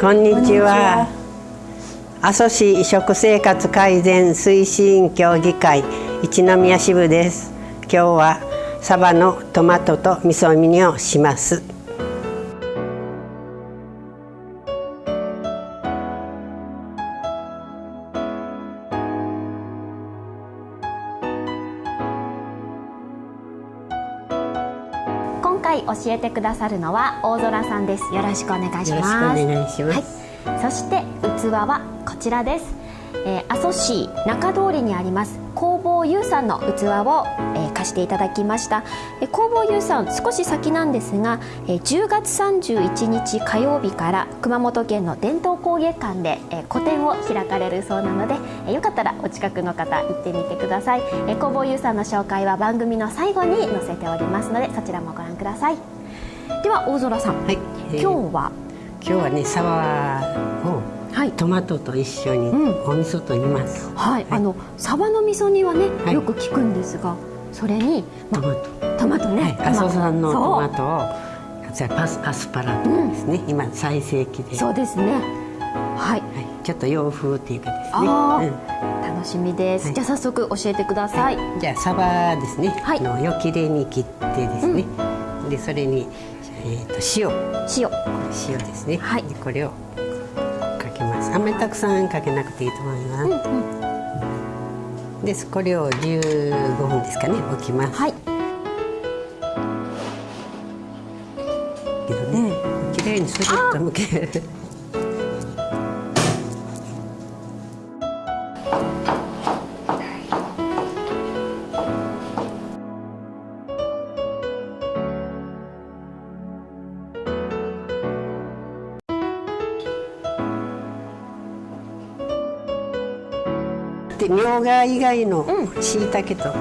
こんにちは。阿蘇市食生活改善推進協議会一宮支部です。今日はサバのトマトと味噌煮をします。回教えてくださるのは大空さんです。よろしくお願いします。お願いします、はい、そして器はこちらです、えー、阿蘇市中通りにあります工房優さんの器を、えー、貸していただきました、えー、工房優さん少し先なんですが、えー、10月31日火曜日から熊本県の伝統工芸館で、えー、個展を開かれるそうなので、えー、よかったらお近くの方行ってみてください、えー、工房優さんの紹介は番組の最後に載せておりますのでそちらもご覧ください。では大空さん、はい、今日は？今日はねサワーをはい、トマトと一緒にお味噌と言います、うん、はい、はい、あのサバの味噌煮はね、はい、よく聞くんですがそれに、ま、トマト。トマトね、はい、阿蘇山のトマトをじゃパスアスパラとかですね、うん、今最盛期で。そうですね。はい、はい、ちょっと洋風っていうかですね、うん、楽しみです、じゃあ早速教えてください、じゃあサバですね、はい、のよきれに切ってですね、でそれにえー、と塩。塩。塩ですね、はい、でこれをけます。あんまりたくさんかけなくていいと思います、うんうん、でこれを15分ですかね置きます。はい。けどね、うん、綺麗にスルッとむけるってみょうが以外のしいたけと。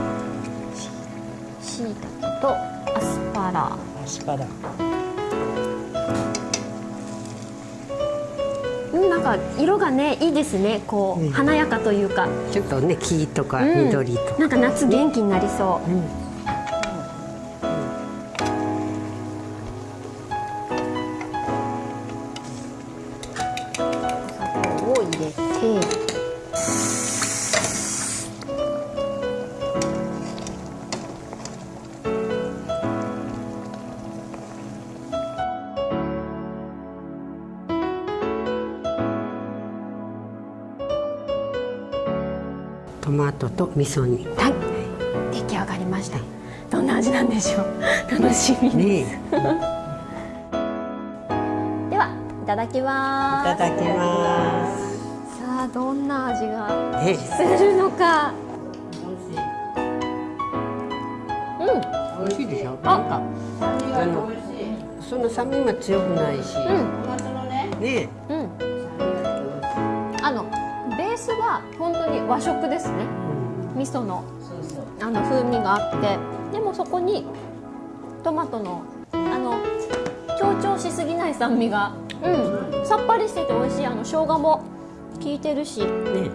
しいたけとアスパラ。アスパラ。うんなんか色がねいいですね。こう、うん、華やかというか。ちょっとね黄とか緑とか、うん、なんか夏元気になりそう、うんトマトと味噌煮。はい。出来上がりました。どんな味なんでしょう。楽しみです、ね、ではいただきます。いただきます。さあどんな味がするのか。うん。美味しいでしょ。あなんかあのその酸味も強くないし、うん、ねうんースは本当に和食ですね、味噌のあの風味があって。でもそこにトマトのあの強調しすぎない酸味が、うん、さっぱりしてて美味しい。あの生姜も効いてるし、ね、うん。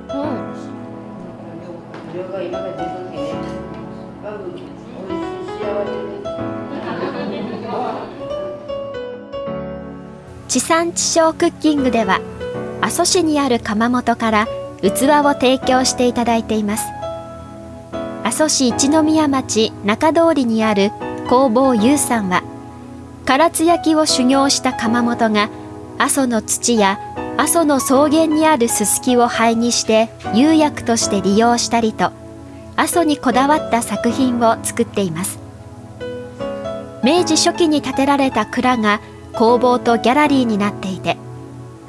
地産地消クッキングでは阿蘇市にある窯元から器を提供していただいています。阿蘇市一宮町中通りにある工房優さんは唐津焼を修行した窯元が阿蘇の土や阿蘇の草原にあるすすきを灰にして釉薬として利用したりと阿蘇にこだわった作品を作っています。明治初期に建てられた蔵が工房とギャラリーになっていて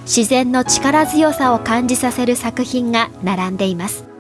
自然の力強さを感じさせる作品が並んでいます。